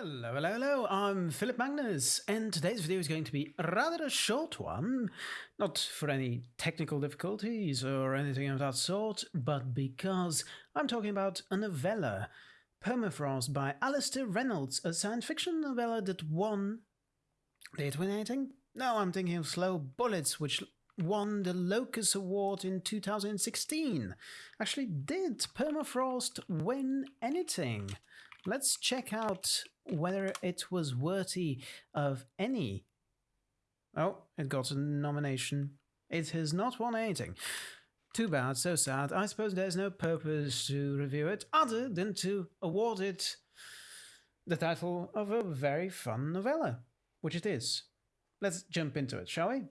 Hello, hello, hello. I'm Philip Magnus, and today's video is going to be rather a short one. Not for any technical difficulties or anything of that sort, but because I'm talking about a novella, Permafrost by Alastair Reynolds, a science fiction novella that won. Did it win anything? No, I'm thinking of Slow Bullets, which won the Locus Award in 2016. Actually, did Permafrost win anything? Let's check out whether it was worthy of any. Oh, it got a nomination. It has not won anything. Too bad, so sad. I suppose there's no purpose to review it other than to award it the title of a very fun novella, which it is. Let's jump into it, shall we?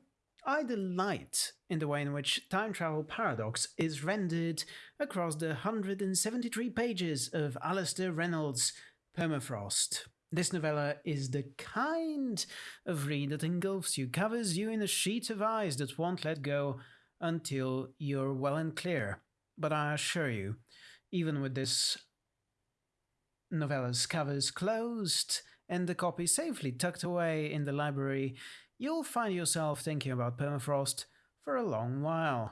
I delight in the way in which time travel paradox is rendered across the 173 pages of Alastair Reynolds' Permafrost. This novella is the kind of read that engulfs you, covers you in a sheet of ice that won't let go until you're well and clear. But I assure you, even with this novella's covers closed and the copy safely tucked away in the library, you'll find yourself thinking about permafrost for a long while.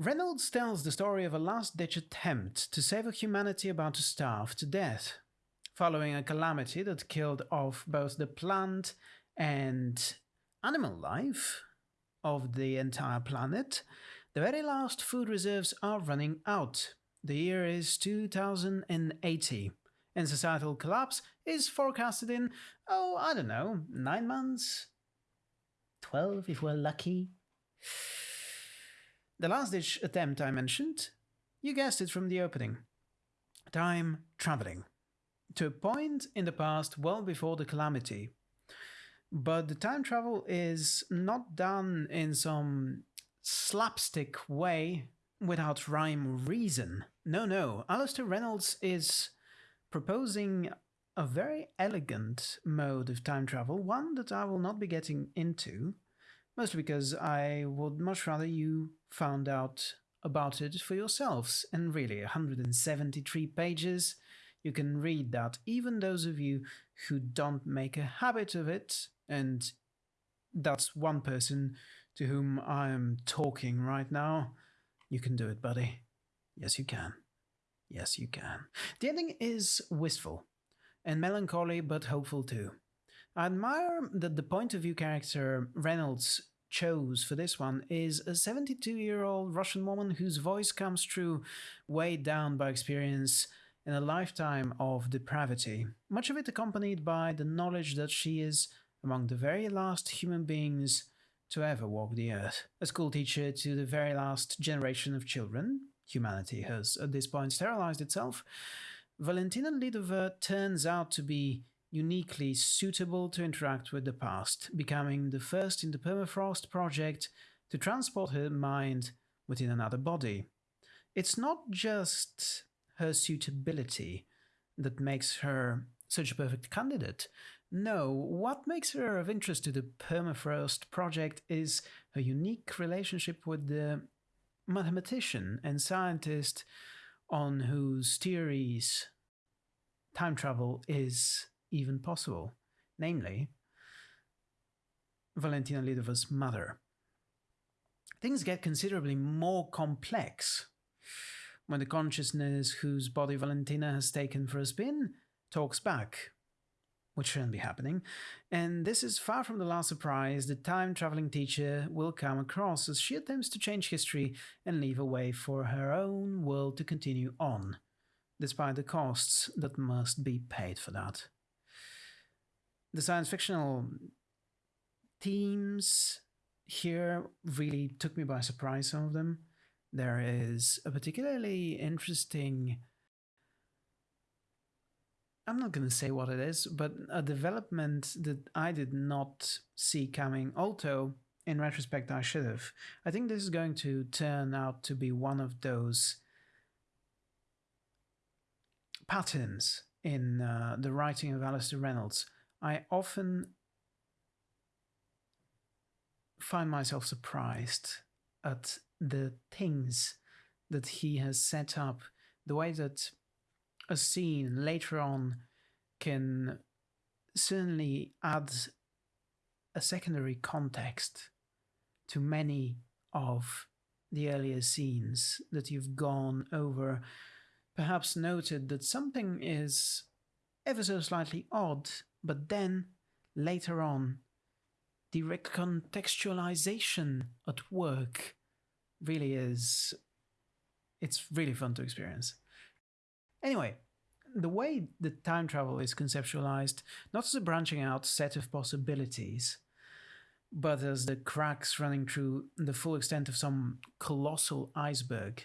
Reynolds tells the story of a last ditch attempt to save a humanity about to starve to death. Following a calamity that killed off both the plant and animal life of the entire planet, the very last food reserves are running out. The year is 2080 and societal collapse is forecasted in, oh, I don't know, nine months? Twelve if we're lucky? The last ditch attempt I mentioned, you guessed it from the opening. Time traveling. To a point in the past well before the calamity. But the time travel is not done in some slapstick way without rhyme or reason. No, no. Alastair Reynolds is proposing a very elegant mode of time travel, one that I will not be getting into, mostly because I would much rather you found out about it for yourselves. And really, 173 pages, you can read that. Even those of you who don't make a habit of it, and that's one person to whom I am talking right now, you can do it, buddy. Yes, you can. Yes, you can. The ending is wistful and melancholy, but hopeful too. I admire that the point of view character Reynolds chose for this one is a 72 year old Russian woman whose voice comes through weighed down by experience in a lifetime of depravity, much of it accompanied by the knowledge that she is among the very last human beings to ever walk the earth, a schoolteacher to the very last generation of children, humanity has at this point sterilized itself, Valentina Lidova turns out to be uniquely suitable to interact with the past, becoming the first in the Permafrost project to transport her mind within another body. It's not just her suitability that makes her such a perfect candidate. No, what makes her of interest to the Permafrost project is her unique relationship with the mathematician and scientist on whose theories time travel is even possible, namely Valentina Lidova's mother. Things get considerably more complex when the consciousness whose body Valentina has taken for a spin talks back which shouldn't be happening. And this is far from the last surprise the time traveling teacher will come across as she attempts to change history and leave a way for her own world to continue on, despite the costs that must be paid for that. The science fictional themes here really took me by surprise, some of them. There is a particularly interesting I'm not going to say what it is, but a development that I did not see coming, although in retrospect I should have. I think this is going to turn out to be one of those patterns in uh, the writing of Alastair Reynolds. I often find myself surprised at the things that he has set up, the way that a scene later on can certainly add a secondary context to many of the earlier scenes that you've gone over, perhaps noted that something is ever so slightly odd, but then later on, the recontextualization at work really is. It's really fun to experience. Anyway, the way the time travel is conceptualized, not as a branching out set of possibilities, but as the cracks running through the full extent of some colossal iceberg.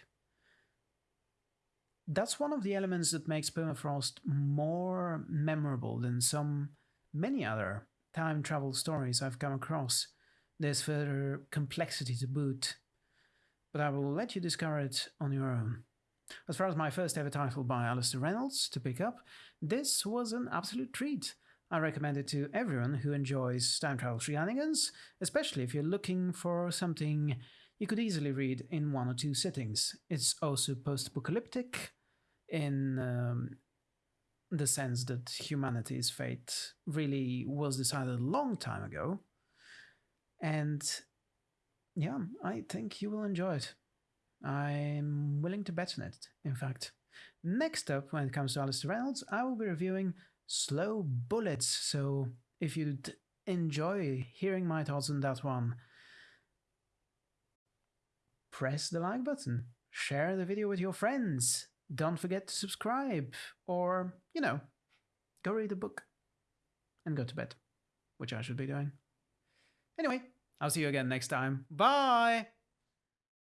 That's one of the elements that makes Permafrost more memorable than some many other time travel stories I've come across. There's further complexity to boot, but I will let you discover it on your own. As far as my first ever title by Alastair Reynolds to pick up, this was an absolute treat. I recommend it to everyone who enjoys time travel shenanigans, especially if you're looking for something you could easily read in one or two sittings. It's also post apocalyptic in um, the sense that humanity's fate really was decided a long time ago. And yeah, I think you will enjoy it. I'm willing to bet on it, in fact. Next up, when it comes to Alastair Reynolds, I will be reviewing Slow Bullets. So if you'd enjoy hearing my thoughts on that one, press the like button, share the video with your friends, don't forget to subscribe, or, you know, go read a book and go to bed, which I should be doing. Anyway, I'll see you again next time. Bye!